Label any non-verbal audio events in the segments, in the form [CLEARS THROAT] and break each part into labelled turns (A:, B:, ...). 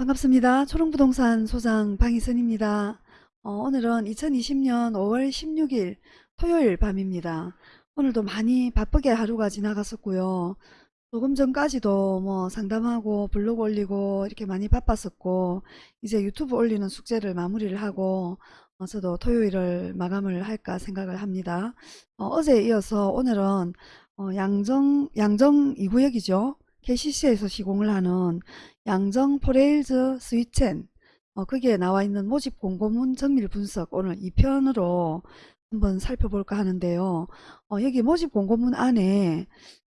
A: 반갑습니다. 초롱부동산 소장 방희선입니다. 어, 오늘은 2020년 5월 16일 토요일 밤입니다. 오늘도 많이 바쁘게 하루가 지나갔었고요. 조금 전까지도 뭐 상담하고 블로그 올리고 이렇게 많이 바빴었고 이제 유튜브 올리는 숙제를 마무리를 하고 어, 저도 토요일을 마감을 할까 생각을 합니다. 어, 제에 이어서 오늘은 어, 양정 양정 2구역이죠. KCC에서 시공을 하는 양정 포레힐즈 스위첸 어, 거기에 나와 있는 모집 공고문 정밀 분석 오늘 2편으로 한번 살펴볼까 하는데요. 어, 여기 모집 공고문 안에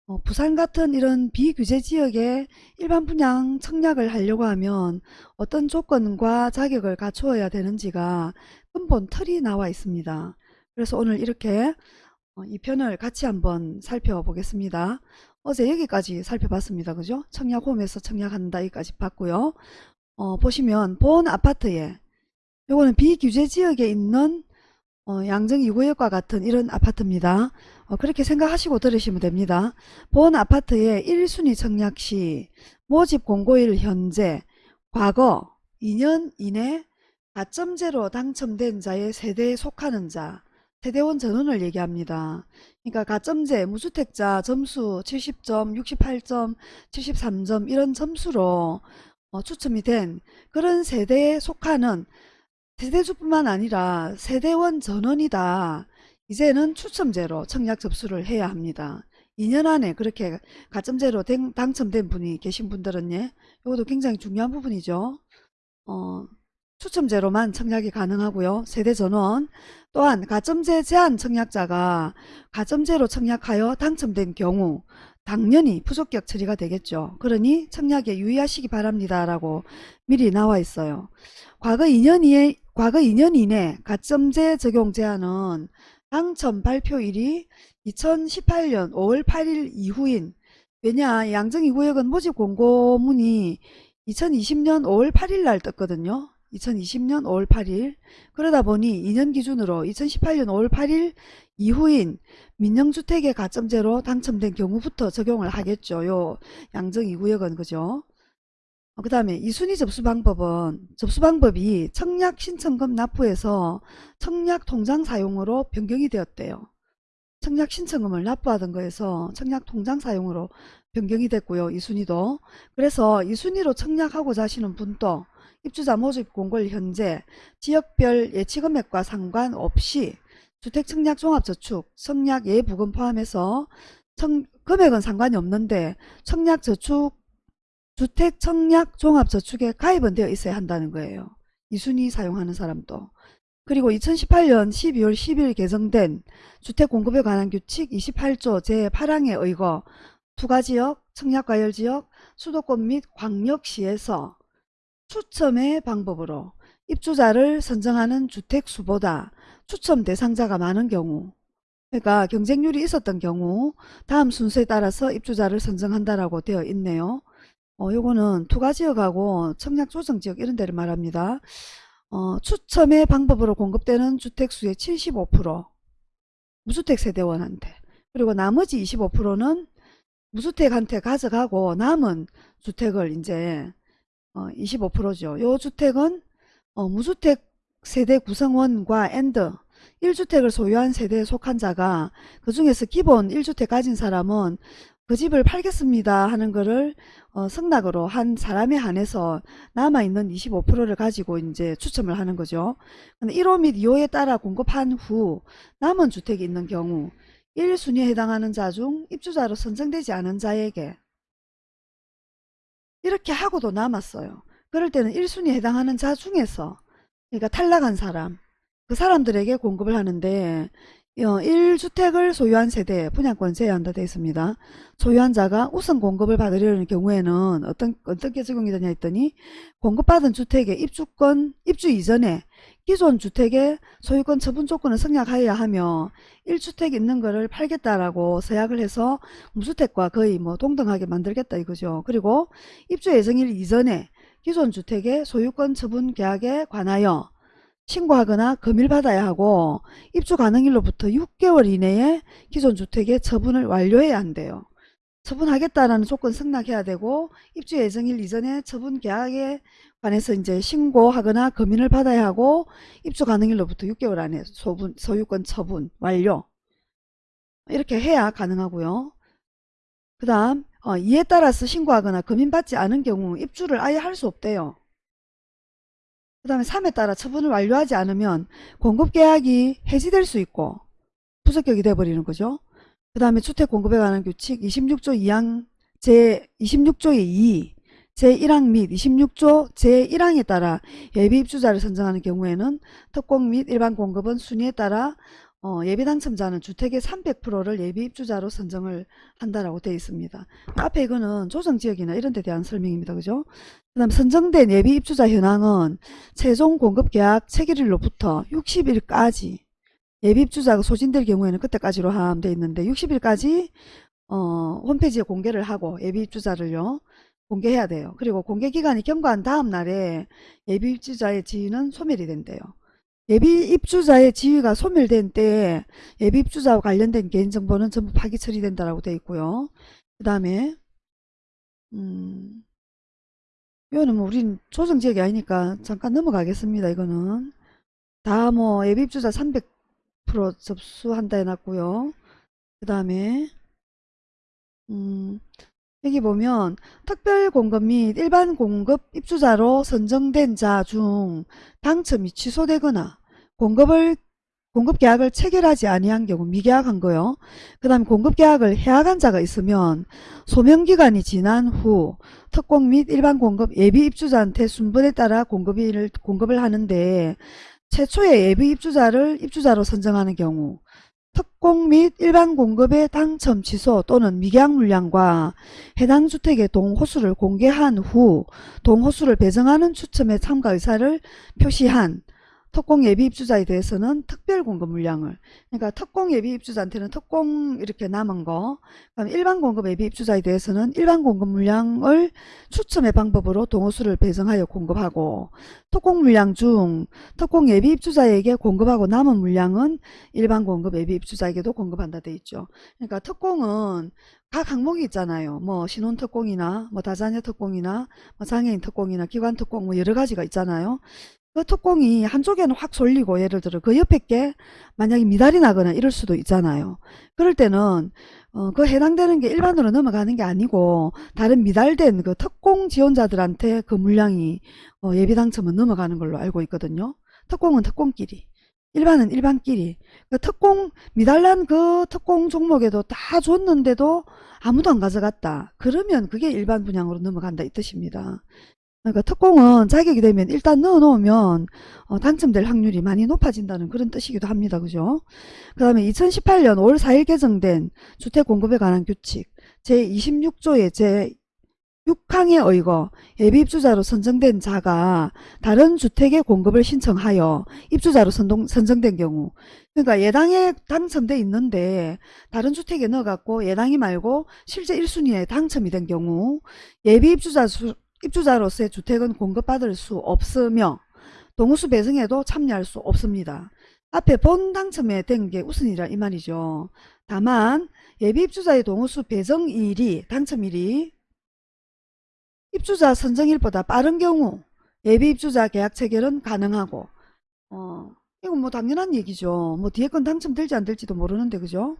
A: 어, 부산 같은 이런 비규제 지역에 일반 분양 청약을 하려고 하면 어떤 조건과 자격을 갖추어야 되는지가 근본 틀이 나와 있습니다. 그래서 오늘 이렇게 어, 이 편을 같이 한번 살펴보겠습니다. 어제 여기까지 살펴봤습니다. 그죠? 청약홈에서 청약한다 여기까지 봤고요. 어, 보시면 본 아파트에 요거는 비규제 지역에 있는 어, 양정 2구역과 같은 이런 아파트입니다. 어, 그렇게 생각하시고 들으시면 됩니다. 본 아파트의 1순위 청약 시 모집 공고일 현재 과거 2년 이내 가점제로 당첨된 자의 세대에 속하는 자 세대원 전원을 얘기합니다. 그러니까 가점제 무주택자 점수 70점, 68점, 73점 이런 점수로 어, 추첨이 된 그런 세대에 속하는 세대주뿐만 아니라 세대원 전원이다. 이제는 추첨제로 청약 접수를 해야 합니다. 2년 안에 그렇게 가점제로 된- 당첨된 분이 계신 분들은 예, 이것도 굉장히 중요한 부분이죠. 어, 추첨제로만 청약이 가능하고요. 세대 전원 또한 가점제 제한 청약자가 가점제로 청약하여 당첨된 경우 당연히 부적격 처리가 되겠죠. 그러니 청약에 유의하시기 바랍니다. 라고 미리 나와 있어요. 과거 2년 이내, 과거 2년 이내 가점제 적용 제한은 당첨 발표일이 2018년 5월 8일 이후인 왜냐 양정 2구역은 모집 공고문이 2020년 5월 8일 날 떴거든요. 2020년 5월 8일 그러다 보니 2년 기준으로 2018년 5월 8일 이후인 민영주택의 가점제로 당첨된 경우부터 적용을 하겠죠. 요 양정 2구역은 그죠. 그 다음에 이순위 접수 방법은 접수 방법이 청약 신청금 납부에서 청약 통장 사용으로 변경이 되었대요. 청약 신청금을 납부하던 거에서 청약 통장 사용으로 변경이 됐고요. 이순위도. 그래서 이순위로 청약하고자 하시는 분도 입주자 모집 공고일 현재 지역별 예치금액과 상관없이 주택청약종합저축, 청약 예부금 포함해서 청, 금액은 상관이 없는데 청약저축, 주택청약종합저축에 가입은 되어 있어야 한다는 거예요. 이순위 사용하는 사람도. 그리고 2018년 12월 10일 개정된 주택공급에 관한 규칙 28조 제8항에 의거 투가지역, 청약과열지역, 수도권 및 광역시에서 추첨의 방법으로 입주자를 선정하는 주택수보다 추첨 대상자가 많은 경우 그러니까 경쟁률이 있었던 경우 다음 순서에 따라서 입주자를 선정한다라고 되어 있네요. 어, 요거는 투가지역하고 청약조정지역 이런 데를 말합니다. 어, 추첨의 방법으로 공급되는 주택수의 75% 무주택 세대원한테 그리고 나머지 25%는 무주택한테 가져가고 남은 주택을 이제 어, 25%죠. 요 주택은 어, 무주택 세대 구성원과 and 1주택을 소유한 세대에 속한 자가 그 중에서 기본 1주택 가진 사람은 그 집을 팔겠습니다 하는 거를 어, 승낙으로 한 사람에 한해서 남아있는 25%를 가지고 이제 추첨을 하는 거죠. 근데 1호 및 2호에 따라 공급한 후 남은 주택이 있는 경우 1순위에 해당하는 자 중 입주자로 선정되지 않은 자에게 이렇게 하고도 남았어요. 그럴 때는 1순위에 해당하는 자 중에서 그러니까 탈락한 사람 그 사람들에게 공급을 하는데 1주택을 소유한 세대에 분양권 제한다 되어 있습니다. 소유한 자가 우선 공급을 받으려는 경우에는 어떤, 어떻게 적용이 되냐 했더니 공급받은 주택의 입주권, 입주 이전에 기존 주택의 소유권 처분 조건을 성약하여야 하며 1주택 있는 거를 팔겠다라고 서약을 해서 무주택과 거의 뭐 동등하게 만들겠다 이거죠. 그리고 입주 예정일 이전에 기존 주택의 소유권 처분 계약에 관하여 신고하거나 검일받아야 하고 입주 가능일로부터 6개월 이내에 기존 주택의 처분을 완료해야 한대요. 처분하겠다라는 조건 승낙해야 되고 입주 예정일 이전에 처분 계약에 관해서 이제 신고하거나 검인을 받아야 하고 입주 가능일로부터 6개월 안에 소분, 소유권 처분 완료 이렇게 해야 가능하고요. 그 다음 어, 이에 따라서 신고하거나 검인받지 않은 경우 입주를 아예 할 수 없대요. 그 다음에 3에 따라 처분을 완료하지 않으면 공급계약이 해지될 수 있고 부적격이 돼버리는 거죠. 그 다음에 주택 공급에 관한 규칙 26조 2항 제 26조의 2 제1항 및 26조 제1항에 따라 예비 입주자를 선정하는 경우에는 특공 및 일반 공급은 순위에 따라 어, 예비 당첨자는 주택의 300%를 예비 입주자로 선정을 한다라고 되어 있습니다. 앞에 이거는 조정지역이나 이런 데 대한 설명입니다. 그죠? 그 다음 선정된 예비 입주자 현황은 최종 공급 계약 체결일로부터 60일까지 예비 입주자가 소진될 경우에는 그때까지로 하면 되어 있는데 60일까지 어, 홈페이지에 공개를 하고 예비 입주자를요. 공개해야 돼요. 그리고 공개 기간이 경과한 다음 날에 예비 입주자의 지위는 소멸이 된대요. 예비 입주자의 지위가 소멸된 때에 예비 입주자와 관련된 개인정보는 전부 파기 처리된다라고 되어 있고요. 그 다음에 음, 이거는 뭐 우린 조정지역이 아니니까 잠깐 넘어가겠습니다. 이거는 다 뭐 예비 입주자 300% 접수한다 해놨고요. 그 다음에 음, 여기 보면 특별 공급 및 일반 공급 입주자로 선정된 자 중 당첨이 취소되거나 공급을 공급 계약을 체결하지 아니한 경우 미계약한 거요. 그 다음에 공급 계약을 해약한 자가 있으면 소명 기간이 지난 후 특공 및 일반 공급 예비 입주자한테 순번에 따라 공급을 공급을 하는데 최초의 예비 입주자를 입주자로 선정하는 경우 특공 및 일반 공급의 당첨 취소 또는 미계약 물량과 해당 주택의 동호수를 공개한 후 동호수를 배정하는 추첨에 참가 의사를 표시한 특공 예비 입주자에 대해서는 특별 공급 물량을 그러니까 특공 예비 입주자한테는 특공 이렇게 남은 거 그럼 일반 공급 예비 입주자에 대해서는 일반 공급 물량을 추첨의 방법으로 동호수를 배정하여 공급하고 특공 물량 중 특공 예비 입주자에게 공급하고 남은 물량은 일반 공급 예비 입주자에게도 공급한다 돼 있죠. 그러니까 특공은 각 항목이 있잖아요. 뭐 신혼 특공이나 뭐 다자녀 특공이나 뭐 장애인 특공이나 기관 특공 뭐 여러 가지가 있잖아요. 그 특공이 한쪽에는 확 쏠리고 예를 들어 그 옆에 게 만약에 미달이 나거나 이럴 수도 있잖아요. 그럴 때는 어, 그 해당되는 게 일반으로 넘어가는 게 아니고 다른 미달된 그 특공 지원자들한테 그 물량이 어, 예비 당첨은 넘어가는 걸로 알고 있거든요. 특공은 특공끼리 일반은 일반끼리 그 특공 미달난 그 특공 종목에도 다 줬는데도 아무도 안 가져갔다. 그러면 그게 일반 분양으로 넘어간다 이 뜻입니다. 그러니까 특공은 자격이 되면 일단 넣어놓으면 어, 당첨될 확률이 많이 높아진다는 그런 뜻이기도 합니다. 그죠? 그 다음에 2018년 5월 4일 개정된 주택공급에 관한 규칙 제26조의 제 6항에 의거 예비입주자로 선정된 자가 다른 주택의 공급을 신청하여 입주자로 선동, 선정된 경우 그러니까 예당에 당첨돼 있는데 다른 주택에 넣어갖고 예당이 말고 실제 1순위에 당첨이 된 경우 예비입주자 수, 입주자로서의 주택은 공급받을 수 없으며 동호수 배정에도 참여할 수 없습니다. 앞에 본 당첨에 된 게 우선이라 이 말이죠. 다만 예비 입주자의 동호수 배정일이 당첨일이 입주자 선정일보다 빠른 경우 예비 입주자 계약 체결은 가능하고 어 이건 뭐 당연한 얘기죠. 뭐 뒤에 건 당첨될지 안 될지도 모르는데 그죠?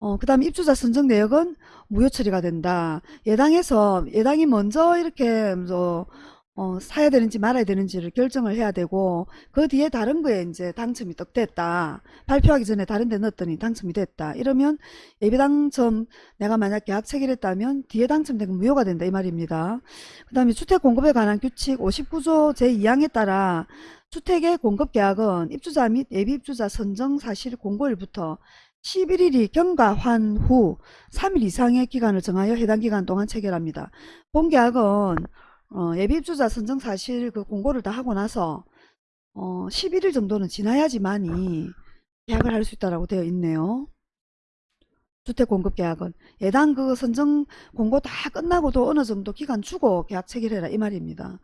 A: 어, 그 다음에 입주자 선정 내역은 무효 처리가 된다. 예당에서, 예당이 먼저 이렇게, 뭐, 어, 사야 되는지 말아야 되는지를 결정을 해야 되고, 그 뒤에 다른 거에 이제 당첨이 떡 됐다. 발표하기 전에 다른 데 넣었더니 당첨이 됐다. 이러면 예비 당첨, 내가 만약 계약 체결했다면 뒤에 당첨된 건 무효가 된다. 이 말입니다. 그 다음에 주택 공급에 관한 규칙 59조 제2항에 따라 주택의 공급 계약은 입주자 및 예비 입주자 선정 사실 공고일부터 11일이 경과한 후 3일 이상의 기간을 정하여 해당 기간 동안 체결합니다. 본계약은 어, 예비입주자 선정 사실 그 공고를 다 하고 나서 어, 11일 정도는 지나야지만이 계약을 할 수 있다고 되어 있네요. 주택공급계약은 예당 그 선정 공고 다 끝나고도 어느 정도 기간 주고 계약 체결해라 이 말입니다.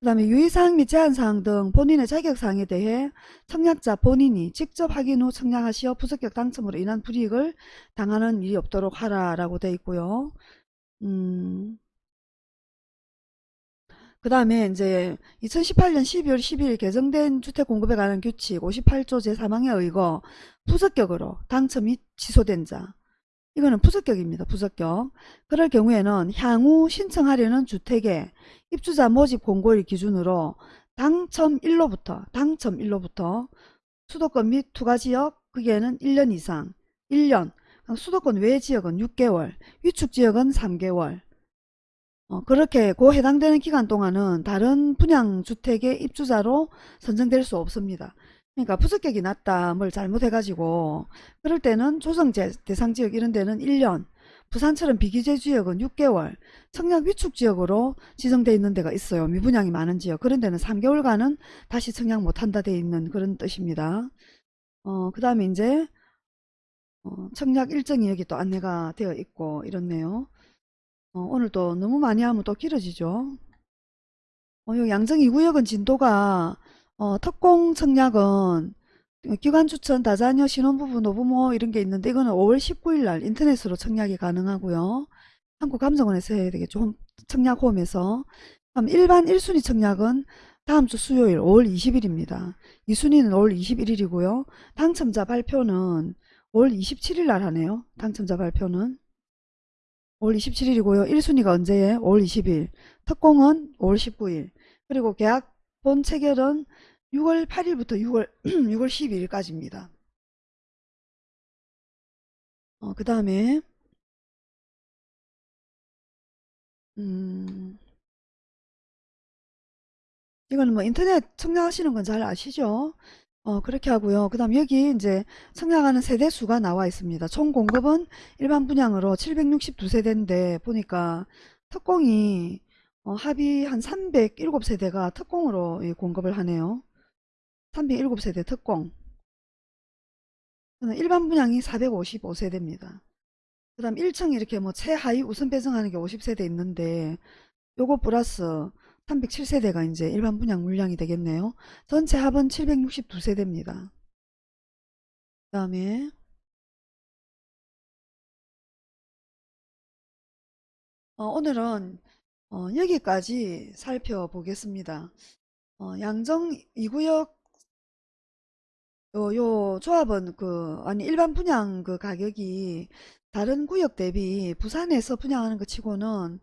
A: 그 다음에 유의사항 및 제한사항 등 본인의 자격사항에 대해 청약자 본인이 직접 확인 후 청약하시어 부적격 당첨으로 인한 불이익을 당하는 일이 없도록 하라 라고 되어 있고요. 음, 그 다음에 이제 2018년 12월 12일 개정된 주택공급에 관한 규칙 58조 제3항에 의거 부적격으로 당첨 및 취소된 자 이거는 부적격입니다. 부적격. 그럴 경우에는 향후 신청하려는 주택의 입주자 모집 공고일 기준으로 당첨일로부터 당첨일로부터 수도권 및 투가지역 그게는 1년 이상 1년 수도권 외 지역은 6개월 위축 지역은 3개월 어, 그렇게 그 해당되는 기간 동안은 다른 분양주택의 입주자로 선정될 수 없습니다. 그러니까 부적격이 났다 뭘 잘못해가지고 그럴 때는 조정 대상 지역 이런 데는 1년 부산처럼 비기재 지역은 6개월 청약 위축 지역으로 지정되어 있는 데가 있어요. 미분양이 많은 지역 그런 데는 3개월간은 다시 청약 못한다 되어 있는 그런 뜻입니다. 어, 그 다음에 이제 어, 청약 일정이 여기 또 안내가 되어 있고 이렇네요. 어, 오늘 또 너무 많이 하면 또 길어지죠. 어, 요 양정 2구역은 진도가 어, 특공 청약은 기관 추천, 다자녀, 신혼부부, 노부모 이런 게 있는데 이거는 5월 19일 날 인터넷으로 청약이 가능하고요. 한국감정원에서 해야 되겠죠. 청약 홈에서. 그럼 일반 1순위 청약은 다음 주 수요일 5월 20일입니다. 2순위는 5월 21일이고요. 당첨자 발표는 5월 27일 날 하네요. 당첨자 발표는. 5월 27일이고요. 1순위가 언제에? 5월 20일. 특공은 5월 19일. 그리고 계약 본 체결은 6월 8일부터 6월 6월 [CLEARS THROAT] 12일까지입니다. 어, 그 다음에 음, 이거는 뭐 인터넷 청약하시는 건 잘 아시죠? 어, 그렇게 하고요. 그 다음 여기 이제 청약하는 세대 수가 나와 있습니다. 총 공급은 일반 분양으로 762세대인데 보니까 특공이 어, 합의 한 307세대가 특공으로 예, 공급을 하네요. 307세대 특공. 일반 분양이 455세대입니다. 그 다음 1층 이렇게 뭐 최하위 우선 배정하는 게 50세대 있는데 요거 플러스 307세대가 이제 일반 분양 물량이 되겠네요. 전체 합은 762세대입니다. 그 다음에 어, 오늘은 어, 여기까지 살펴보겠습니다. 어, 양정 2구역 요, 요 조합은 그 아니 일반 분양 그 가격이 다른 구역 대비 부산에서 분양하는 것 치고는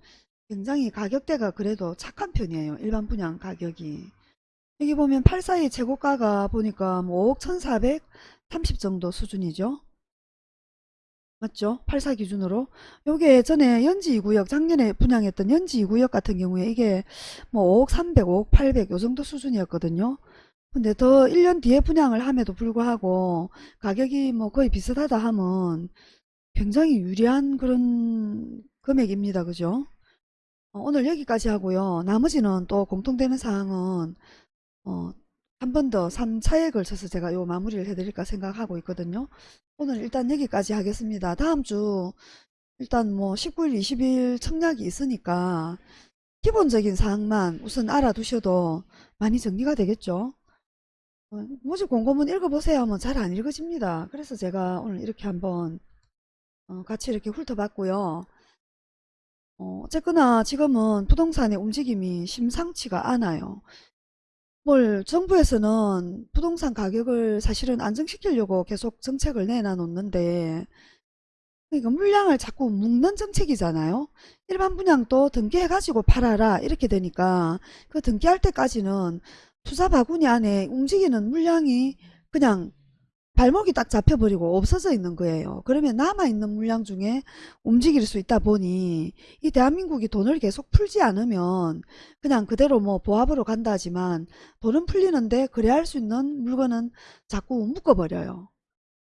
A: 굉장히 가격대가 그래도 착한 편이에요. 일반 분양 가격이. 여기 보면 842 최고가가 보니까 뭐 5억 1430 정도 수준이죠. 맞죠? 84 기준으로. 요게 전에 연지 2구역 작년에 분양했던 연지 2구역 같은 경우에 이게 뭐 5억 300, 5억 800 요 정도 수준이었거든요. 근데 더 1년 뒤에 분양을 함에도 불구하고 가격이 뭐 거의 비슷하다 하면 굉장히 유리한 그런 금액입니다. 그죠? 어, 오늘 여기까지 하고요. 나머지는 또 공통되는 사항은 어, 한 번더 3차에 걸쳐서 제가 요 마무리를 해드릴까 생각하고 있거든요. 오늘 일단 여기까지 하겠습니다. 다음 주 일단 뭐 19일, 20일 청약이 있으니까 기본적인 사항만 우선 알아두셔도 많이 정리가 되겠죠. 어, 모집 공고문 읽어보세요 하면 잘 안 읽어집니다. 그래서 제가 오늘 이렇게 한번 어, 같이 이렇게 훑어봤고요. 어, 어쨌거나 지금은 부동산의 움직임이 심상치가 않아요. 뭘 정부에서는 부동산 가격을 사실은 안정시키려고 계속 정책을 내놔 놓는데 그러니까 물량을 자꾸 묶는 정책이잖아요. 일반 분양도 등기해가지고 팔아라 이렇게 되니까 그 등기할 때까지는 투자 바구니 안에 움직이는 물량이 그냥 발목이 딱 잡혀버리고 없어져 있는 거예요. 그러면 남아있는 물량 중에 움직일 수 있다 보니 이 대한민국이 돈을 계속 풀지 않으면 그냥 그대로 뭐 보합으로 간다 하지만 돈은 풀리는데 그래야 할수 있는 물건은 자꾸 묶어버려요.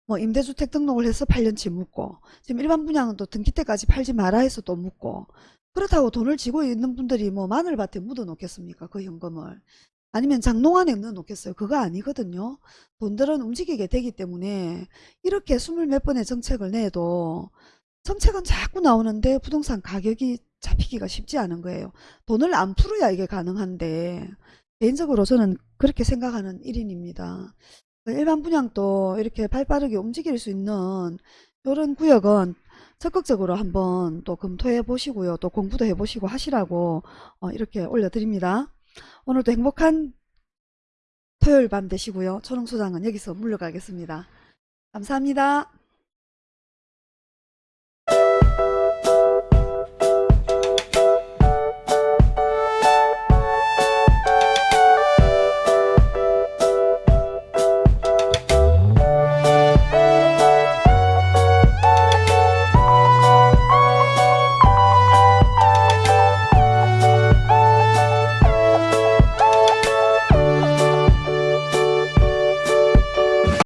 A: 뭐 임대주택 등록을 해서 8년치 묶고 지금 일반 분양은 또 등기 때까지 팔지 마라 해서 또 묶고 그렇다고 돈을 지고 있는 분들이 뭐 마늘밭에 묻어 놓겠습니까 그 현금을 아니면 장롱 안에 넣어 놓겠어요. 그거 아니거든요. 돈들은 움직이게 되기 때문에 이렇게 스물 몇 번의 정책을 내도 정책은 자꾸 나오는데 부동산 가격이 잡히기가 쉽지 않은 거예요. 돈을 안 풀어야 이게 가능한데 개인적으로 저는 그렇게 생각하는 1인입니다. 일반 분양도 이렇게 발빠르게 움직일 수 있는 이런 구역은 적극적으로 한번 또 검토해 보시고요. 또 공부도 해 보시고 하시라고 어, 이렇게 올려드립니다. 오늘도 행복한 토요일 밤 되시고요. 초롱소장은 여기서 물러가겠습니다. 감사합니다.